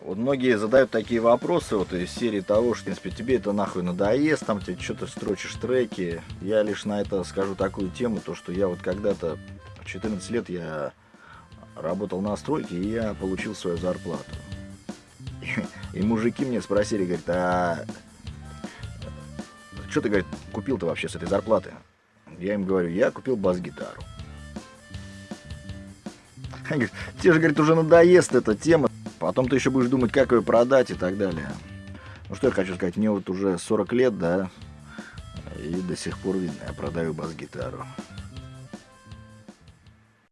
Вот многие задают такие вопросы вот из серии того, что, в принципе, тебе это нахуй надоест, там тебе что-то строчишь треки. Я лишь на это скажу такую тему, то что я вот когда-то, 14 лет я работал на стройке, и я получил свою зарплату. И мужики мне спросили, говорят, а что ты, говорит, купил-то вообще с этой зарплаты? Я им говорю, я купил бас-гитару. Они говорят, тебе же, говорит, уже надоест эта тема. Потом ты еще будешь думать, как ее продать и так далее. Ну что я хочу сказать, мне вот уже 40 лет, да, и до сих пор видно, я продаю бас-гитару.